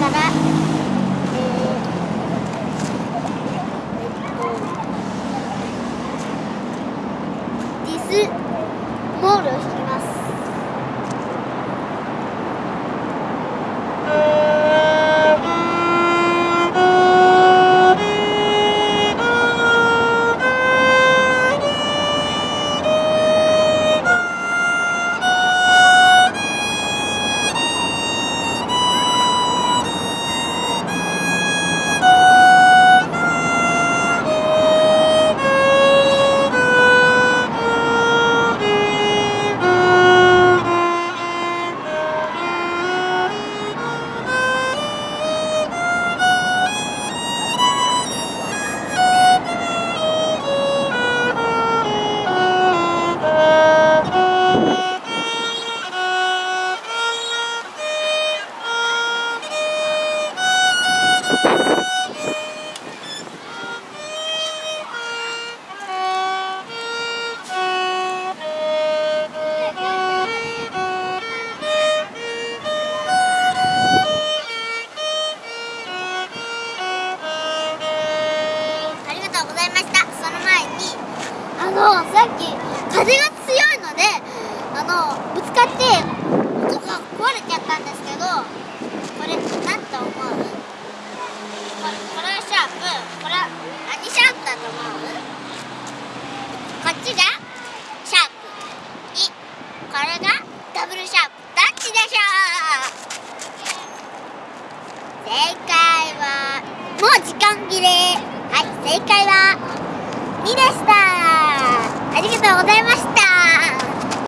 からえーえっとディスモールを引きます。のさっき風が強いのであのぶつかって音が壊れちゃったんですけどこれなんと思う？これこれはシャープこれは何シャープだと思う？こっちがシャープ。2これがダブルシャープ。どっちでしょう？正解はもう時間切れ。はい正解は2でした。ありがとうございました。